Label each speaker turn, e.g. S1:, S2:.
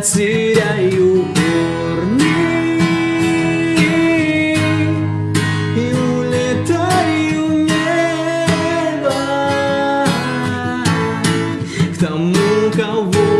S1: теряю корни И улетаю в небо. К тому, кого